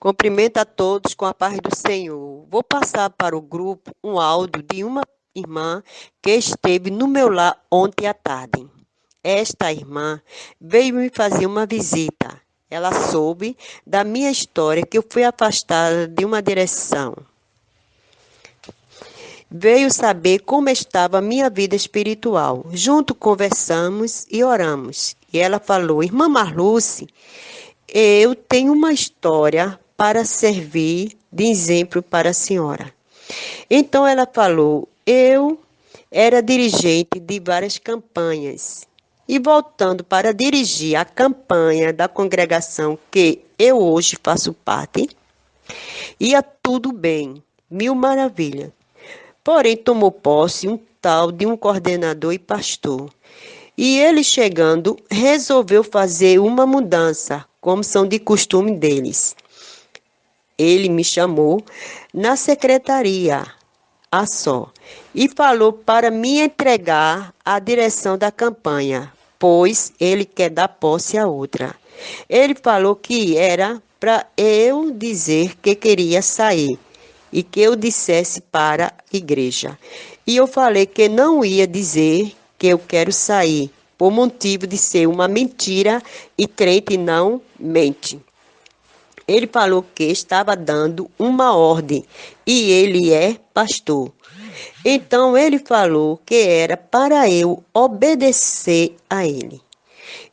Cumprimento a todos com a paz do Senhor. Vou passar para o grupo um áudio de uma irmã que esteve no meu lar ontem à tarde. Esta irmã veio me fazer uma visita. Ela soube da minha história que eu fui afastada de uma direção. Veio saber como estava a minha vida espiritual. Junto conversamos e oramos. E ela falou: Irmã Marluce, eu tenho uma história para servir de exemplo para a senhora. Então ela falou: Eu era dirigente de várias campanhas. E voltando para dirigir a campanha da congregação que eu hoje faço parte, ia tudo bem, mil maravilhas. Porém, tomou posse um tal de um coordenador e pastor. E ele chegando, resolveu fazer uma mudança, como são de costume deles ele me chamou na secretaria, a só, e falou para me entregar a direção da campanha, pois ele quer dar posse a outra. Ele falou que era para eu dizer que queria sair e que eu dissesse para a igreja. E eu falei que não ia dizer que eu quero sair, por motivo de ser uma mentira e crente não mente. Ele falou que estava dando uma ordem e ele é pastor. Então ele falou que era para eu obedecer a ele.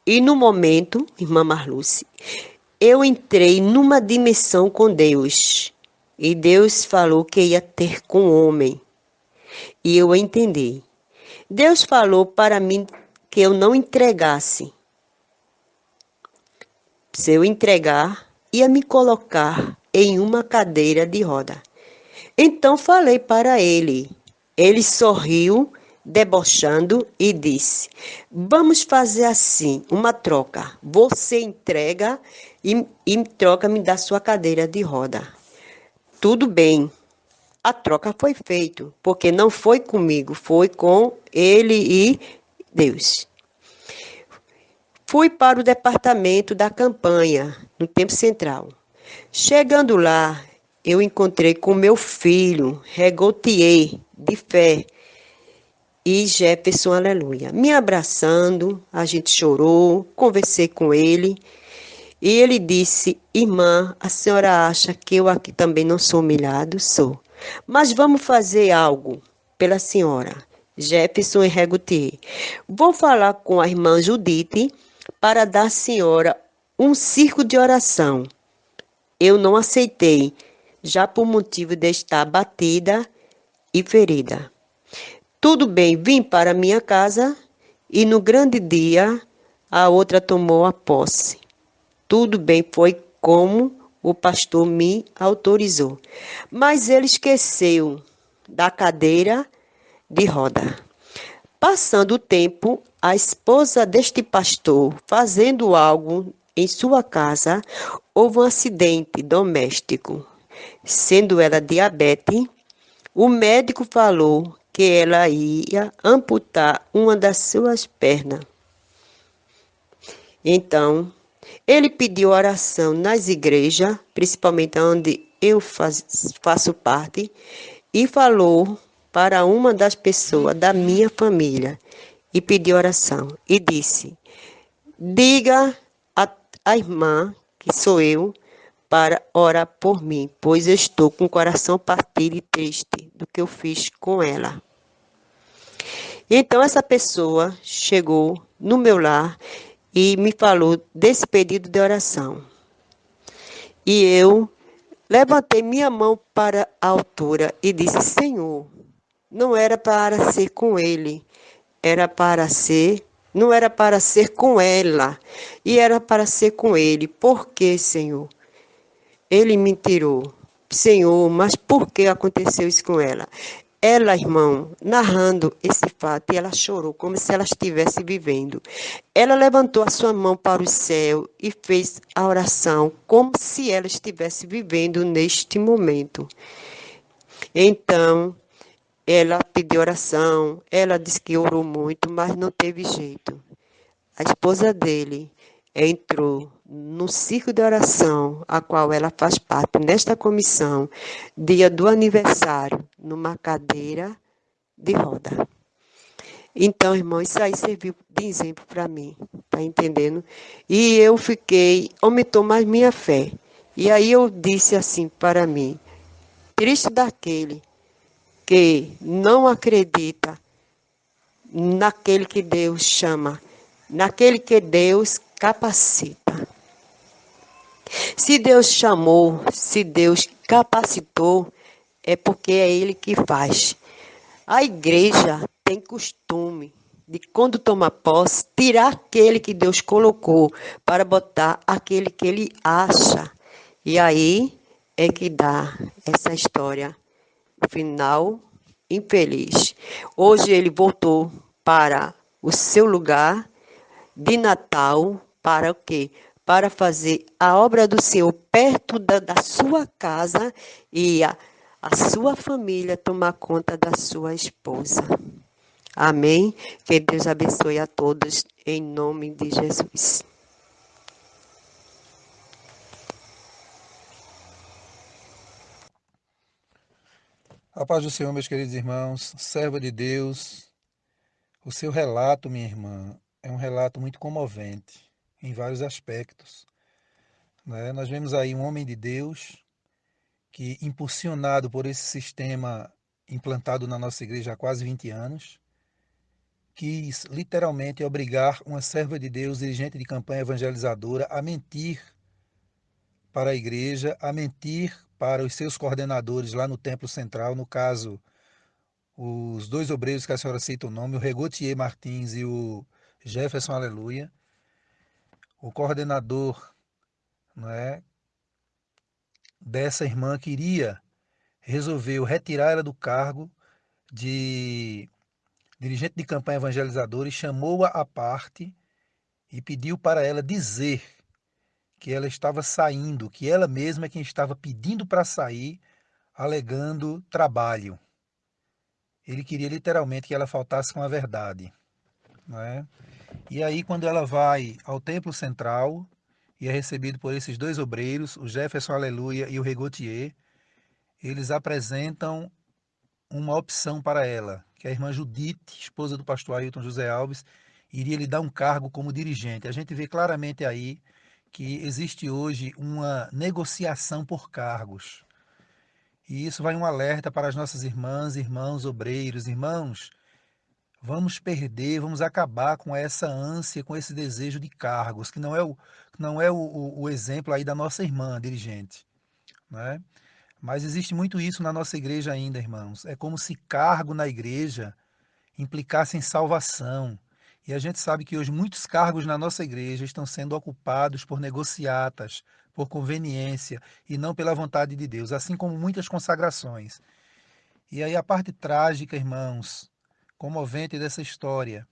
E no momento, irmã Marluce, eu entrei numa dimensão com Deus. E Deus falou que ia ter com o homem. E eu entendi. Deus falou para mim que eu não entregasse. Se eu entregar, ia me colocar em uma cadeira de roda. Então falei para ele. Ele sorriu, debochando, e disse: Vamos fazer assim, uma troca. Você entrega e, e troca me dá sua cadeira de roda. Tudo bem. A troca foi feita, porque não foi comigo, foi com ele e Deus. Fui para o departamento da campanha, no tempo central. Chegando lá, eu encontrei com meu filho, Regotier, de fé, e Jefferson, aleluia. Me abraçando, a gente chorou, conversei com ele, e ele disse: Irmã, a senhora acha que eu aqui também não sou humilhado? Sou. Mas vamos fazer algo pela senhora. Jefferson e Regotier. Vou falar com a irmã Judite para dar à senhora um circo de oração. Eu não aceitei, já por motivo de estar batida e ferida. Tudo bem, vim para minha casa e no grande dia a outra tomou a posse. Tudo bem, foi como o pastor me autorizou. Mas ele esqueceu da cadeira de roda. Passando o tempo, a esposa deste pastor, fazendo algo em sua casa, houve um acidente doméstico. Sendo ela diabetes, o médico falou que ela ia amputar uma das suas pernas. Então, ele pediu oração nas igrejas, principalmente onde eu faço parte, e falou para uma das pessoas da minha família e pedi oração. E disse: Diga a, a irmã, que sou eu, para orar por mim, pois estou com o coração partido e triste do que eu fiz com ela. Então essa pessoa chegou no meu lar e me falou desse pedido de oração. E eu levantei minha mão para a altura e disse: Senhor, não era para ser com ele, era para ser, não era para ser com ela, e era para ser com ele. Por que, Senhor? Ele me tirou. Senhor, mas por que aconteceu isso com ela? Ela, irmão, narrando esse fato, ela chorou como se ela estivesse vivendo. Ela levantou a sua mão para o céu e fez a oração como se ela estivesse vivendo neste momento. Então, ela pediu oração, ela disse que orou muito, mas não teve jeito. A esposa dele entrou no ciclo de oração, a qual ela faz parte nesta comissão, dia do aniversário, numa cadeira de roda. Então, irmão, isso aí serviu de exemplo para mim, tá entendendo? E eu fiquei, aumentou mais minha fé. E aí eu disse assim para mim: triste daquele que não acredita naquele que Deus chama, naquele que Deus capacita. Se Deus chamou, se Deus capacitou, é porque é Ele que faz. A igreja tem costume de, quando toma posse, tirar aquele que Deus colocou para botar aquele que Ele acha. E aí é que dá essa história final infeliz. Hoje ele voltou para o seu lugar de Natal para o quê? Para fazer a obra do Senhor perto da, da sua casa e a, a sua família tomar conta da sua esposa. Amém? Que Deus abençoe a todos em nome de Jesus. A paz do Senhor, meus queridos irmãos, serva de Deus, o seu relato, minha irmã, é um relato muito comovente em vários aspectos. Né? Nós vemos aí um homem de Deus que, impulsionado por esse sistema implantado na nossa igreja há quase 20 anos, quis literalmente obrigar uma serva de Deus, dirigente de campanha evangelizadora, a mentir para a igreja, a mentir para os seus coordenadores lá no Templo Central, no caso, os dois obreiros que a senhora cita o nome, o Regotier Martins e o Jefferson Aleluia, o coordenador não é, dessa irmã queria resolveu retirar ela do cargo de dirigente de campanha evangelizadora e chamou-a à parte e pediu para ela dizer que ela estava saindo, que ela mesma é quem estava pedindo para sair, alegando trabalho. Ele queria literalmente que ela faltasse com a verdade. Não é? E aí, quando ela vai ao templo central e é recebido por esses dois obreiros, o Jefferson Aleluia e o Regotier, eles apresentam uma opção para ela, que a irmã Judite, esposa do pastor Ailton José Alves, iria lhe dar um cargo como dirigente. A gente vê claramente aí que existe hoje uma negociação por cargos. E isso vai um alerta para as nossas irmãs, irmãos, obreiros, irmãos. Vamos perder, vamos acabar com essa ânsia, com esse desejo de cargos, que não é o, não é o, o, exemplo aí da nossa irmã dirigente. Né? Mas existe muito isso na nossa igreja ainda, irmãos. É como se cargo na igreja implicasse em salvação, e a gente sabe que hoje muitos cargos na nossa igreja estão sendo ocupados por negociatas, por conveniência e não pela vontade de Deus, assim como muitas consagrações. E aí a parte trágica, irmãos, comovente dessa história,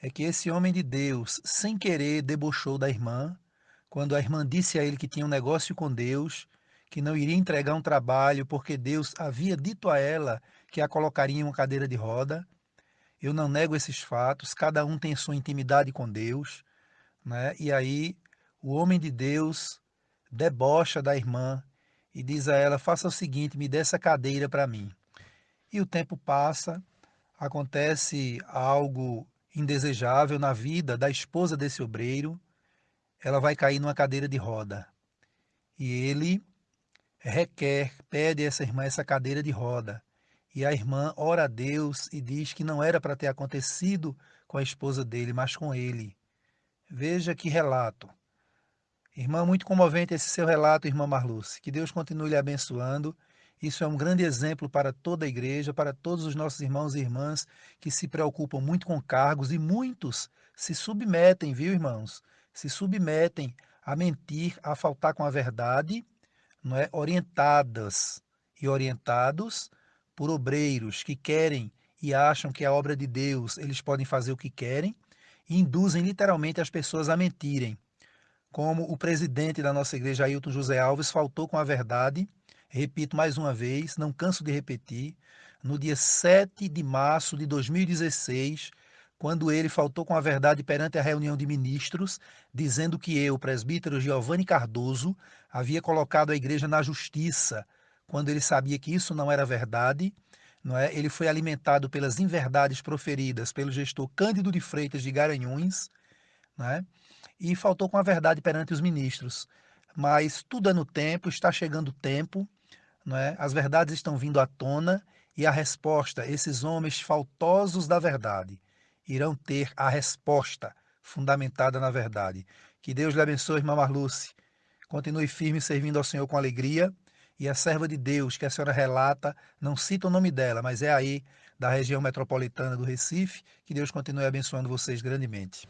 é que esse homem de Deus, sem querer, debochou da irmã, quando a irmã disse a ele que tinha um negócio com Deus, que não iria entregar um trabalho porque Deus havia dito a ela que a colocaria em uma cadeira de roda. Eu não nego esses fatos, cada um tem sua intimidade com Deus, né? E aí o homem de Deus debocha da irmã e diz a ela: "Faça o seguinte, me dê essa cadeira para mim". E o tempo passa, acontece algo indesejável na vida da esposa desse obreiro, ela vai cair numa cadeira de roda. E ele requer, pede a essa irmã essa cadeira de roda. E a irmã ora a Deus e diz que não era para ter acontecido com a esposa dele, mas com ele. Veja que relato. Irmã, muito comovente esse seu relato, irmã Marluce. Que Deus continue lhe abençoando. Isso é um grande exemplo para toda a igreja, para todos os nossos irmãos e irmãs que se preocupam muito com cargos e muitos se submetem, viu, irmãos? Se submetem a mentir, a faltar com a verdade, não é? Orientadas e orientados por obreiros que querem e acham que a obra de Deus eles podem fazer o que querem e induzem literalmente as pessoas a mentirem. Como o presidente da nossa igreja, Ailton José Alves, faltou com a verdade, repito mais uma vez, não canso de repetir, no dia 7 de março de 2016, quando ele faltou com a verdade perante a reunião de ministros, dizendo que eu, presbítero Giovanni Cardoso, havia colocado a igreja na justiça, quando ele sabia que isso não era verdade, não é? Ele foi alimentado pelas inverdades proferidas pelo gestor Cândido de Freitas de Garanhuns, não é? E faltou com a verdade perante os ministros. Mas tudo é no tempo, está chegando o tempo, não é? As verdades estão vindo à tona e a resposta, esses homens faltosos da verdade, irão ter a resposta fundamentada na verdade. Que Deus lhe abençoe, irmã Marluce. Continue firme servindo ao Senhor com alegria. E a serva de Deus que a senhora relata, não cita o nome dela, mas é aí da região metropolitana do Recife. Que Deus continue abençoando vocês grandemente.